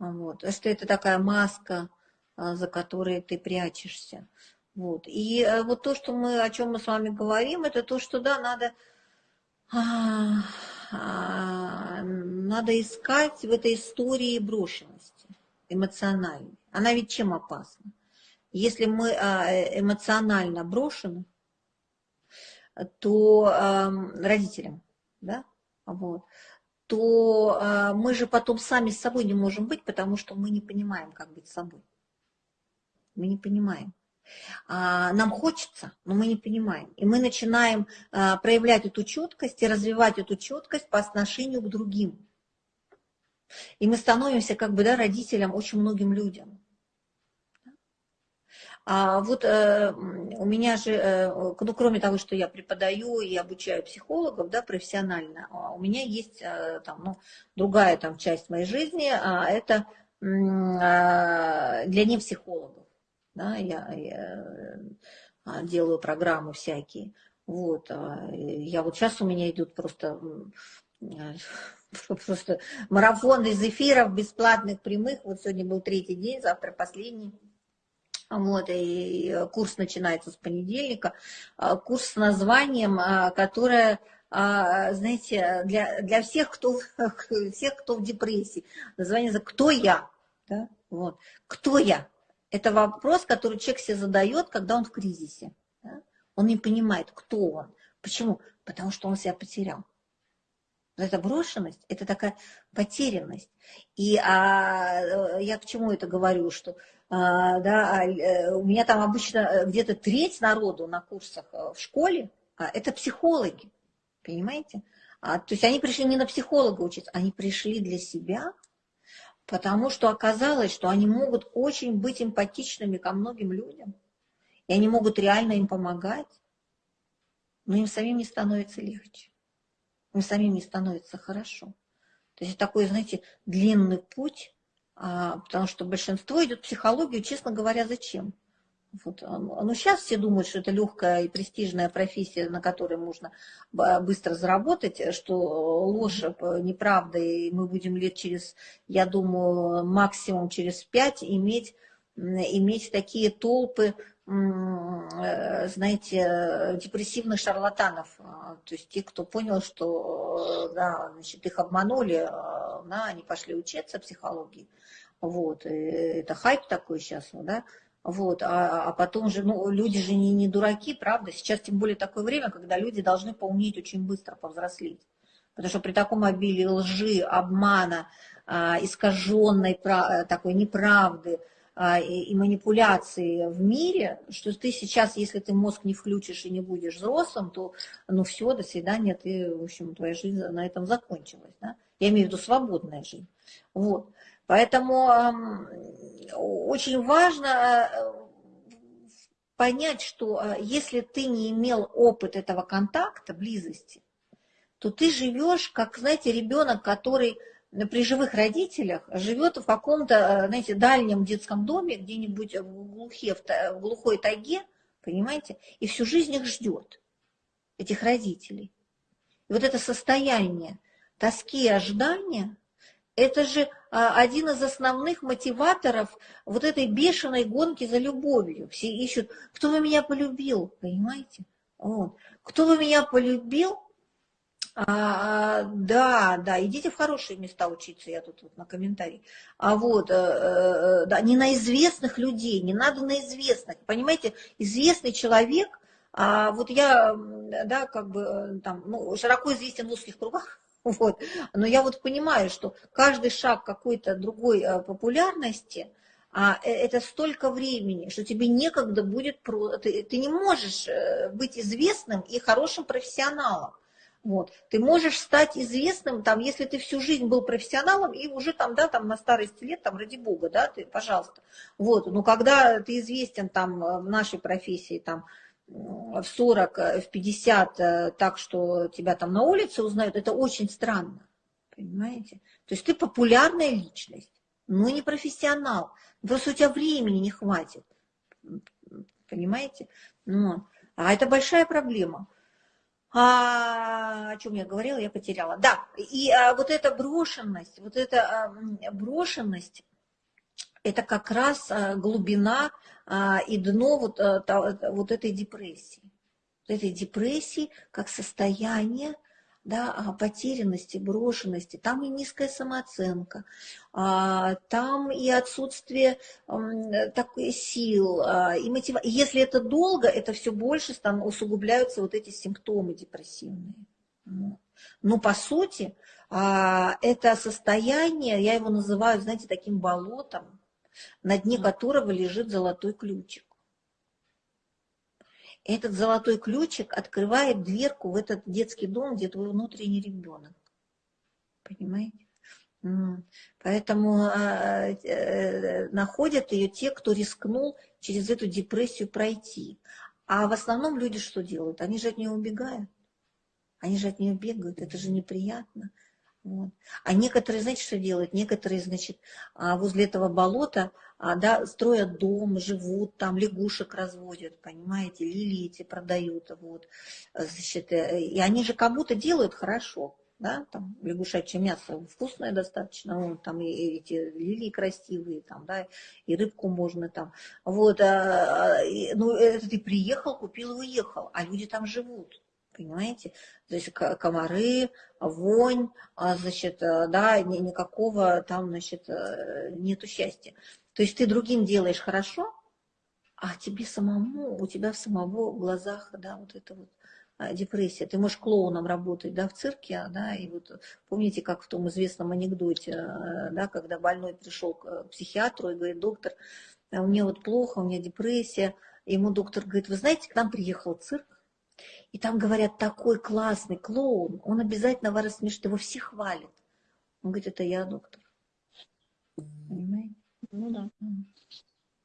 Вот. Что это такая маска, а, за которой ты прячешься. Вот. И э, вот то, что мы, о чем мы с вами говорим, это то, что да, надо, а, а, надо искать в этой истории брошенности эмоциональной. Она ведь чем опасна? Если мы эмоционально брошены, то родителям, да, вот, то мы же потом сами с собой не можем быть, потому что мы не понимаем, как быть собой. Мы не понимаем. Нам хочется, но мы не понимаем. И мы начинаем проявлять эту четкость и развивать эту четкость по отношению к другим. И мы становимся как бы да, родителям очень многим людям. А вот э, у меня же, э, ну, кроме того, что я преподаю и обучаю психологов, да, профессионально, а у меня есть э, там, ну, другая там часть моей жизни, а это э, для непсихологов. Да, я, я а, делаю программы всякие. Вот, я вот сейчас у меня идут просто просто марафон из эфиров бесплатных прямых. Вот сегодня был третий день, завтра последний. Вот, и курс начинается с понедельника. А, курс с названием, а, которое, а, знаете, для, для всех, кто, всех, кто в депрессии. Название «Кто я?» да? вот. «Кто я?» Это вопрос, который человек себе задает, когда он в кризисе. Да? Он не понимает, кто он. Почему? Потому что он себя потерял. Но это брошенность, это такая потерянность. И а, я к чему это говорю, что а, да, а, э, у меня там обычно э, где-то треть народу на курсах э, в школе, а, это психологи, понимаете? А, то есть они пришли не на психолога учиться, они пришли для себя, потому что оказалось, что они могут очень быть эмпатичными ко многим людям, и они могут реально им помогать, но им самим не становится легче, им самим не становится хорошо. То есть такой, знаете, длинный путь, а, потому что большинство идет в психологию, честно говоря, зачем? Вот. А, ну, сейчас все думают, что это легкая и престижная профессия, на которой можно быстро заработать, что ложь, неправда, и мы будем лет через, я думаю, максимум через пять иметь, иметь такие толпы, знаете, депрессивных шарлатанов. А, то есть те, кто понял, что э, да, значит, их обманули, да, они пошли учиться психологии. Вот, это хайп такой сейчас, да, вот, а, а потом же, ну, люди же не, не дураки, правда, сейчас тем более такое время, когда люди должны поумнеть очень быстро, повзрослеть, потому что при таком обилии лжи, обмана, а, искаженной такой неправды а, и, и манипуляции в мире, что ты сейчас, если ты мозг не включишь и не будешь взрослым, то, ну, все, до свидания, ты, в общем, твоя жизнь на этом закончилась, да, я имею в виду свободная жизнь, вот, Поэтому очень важно э, понять, что э, если ты не имел опыт этого контакта, близости, то ты живешь, как, знаете, ребенок, который при живых родителях живет в каком-то, э, знаете, дальнем детском доме, где-нибудь в, глухе, в глухой тайге, понимаете, и всю жизнь их ждет, этих родителей. И вот это состояние тоски и ожидания, это же а, один из основных мотиваторов вот этой бешеной гонки за любовью. Все ищут, кто бы меня полюбил, понимаете? Вот. Кто бы меня полюбил, а, да, да, идите в хорошие места учиться, я тут вот на комментарии. А вот, э, э, да, не на известных людей, не надо на известных. Понимаете, известный человек, а вот я, да, как бы э, там, ну, широко известен в узких кругах, Вот. Но я вот понимаю, что каждый шаг какой-то другой э, популярности, а это столько времени, что тебе некогда будет, ты, ты не можешь быть известным и хорошим профессионалом. Вот. Ты можешь стать известным, там, если ты всю жизнь был профессионалом, и уже там, да, там на старости лет, там, ради бога, да, ты, пожалуйста. Вот. Но когда ты известен там в нашей профессии, там, в 40, э, в 50 э, так, что тебя там на улице узнают, это очень странно. Понимаете? То есть ты популярная личность, но не профессионал. Просто у тебя времени не хватит. Понимаете? Ну, а это большая проблема. А, о чем я говорила, я потеряла. Да, и а, вот эта брошенность, вот эта а, брошенность, это как раз а, глубина а, и дно вот, а, вот этой депрессии. Этой депрессии как состояние да, потерянности, брошенности, там и низкая самооценка, там и отсутствие такой сил, и мотивации. Если это долго, это все больше там усугубляются вот эти симптомы депрессивные. Но по сути, это состояние, я его называю, знаете, таким болотом, на дне которого лежит золотой ключик. Этот золотой ключик открывает дверку в этот детский дом, где твой внутренний ребенок. Понимаете? Поэтому э, э, находят ее те, кто рискнул через эту депрессию пройти. А в основном люди что делают? Они же от нее убегают. Они же от нее бегают. Это же неприятно. Вот. А некоторые, знаете, что делают? Некоторые, значит, а, возле этого болота а, да, строят дом, живут там, лягушек разводят, понимаете, лилии эти продают. Вот. Значит, э, и они же как будто делают хорошо. Да, там лягушачье мясо вкусное достаточно, вот, там и эти лилии красивые, там, да, и рыбку можно там. Вот, а, и, ну, это ты приехал, купил и уехал, а люди там живут понимаете? То есть комары, вонь, а, значит, э, да, никакого там, значит, э, нету счастья. То есть ты другим делаешь хорошо, а тебе самому, у тебя в самого в глазах, да, вот это вот а, депрессия. Ты можешь клоуном работать, да, в цирке, да, и вот помните, как в том известном анекдоте, э, да, когда больной пришел к психиатру и говорит, доктор, у меня вот плохо, у меня депрессия, ему доктор говорит, вы знаете, к нам приехал цирк, и там говорят, такой классный клоун, он обязательно вас рассмешит, его все хвалят. Он говорит, это я, доктор. Понимаете? Ну да.